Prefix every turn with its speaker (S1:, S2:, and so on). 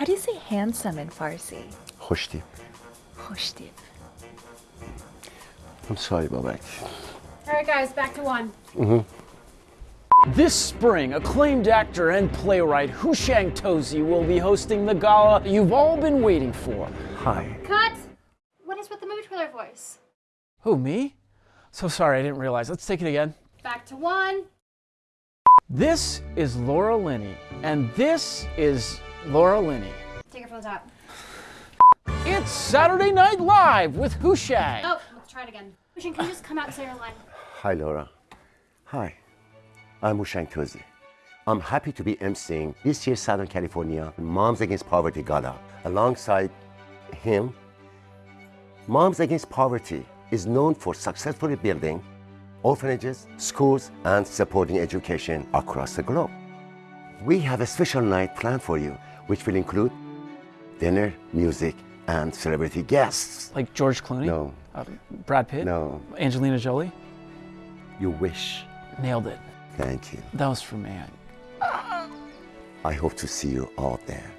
S1: How do you say handsome in Farsi?
S2: خوشتیپ
S1: Khoshtib.
S2: I'm sorry Babak.
S3: All right, guys, back to one.
S4: This spring, acclaimed actor and playwright Hushang Tozi will be hosting the gala you've all been waiting for.
S2: Hi.
S3: Cut. What is with the movie trailer voice?
S4: Who, me? So sorry, I didn't realize. Let's take it again.
S3: Back to one.
S4: This is Laura Linney, and this is Laura Linney.
S3: Take it from the top.
S4: It's Saturday Night Live with Hushang.
S3: Oh, let's try it again. Christian, can you just come out and say your line?
S2: Hi Laura. Hi. I'm Hushang Tozi. I'm happy to be emceeing this year's Southern California Moms Against Poverty Gala. Alongside him, Moms Against Poverty is known for successfully building orphanages, schools, and supporting education across the globe. We have a special night planned for you, which will include dinner, music, and celebrity guests.
S4: Like George Clooney?
S2: No,
S4: Uh, Brad Pitt?
S2: no,
S4: Angelina Jolie?
S2: you wish.
S4: Nailed it.
S2: Thank you.
S4: That was for me.
S2: I hope to see you all there.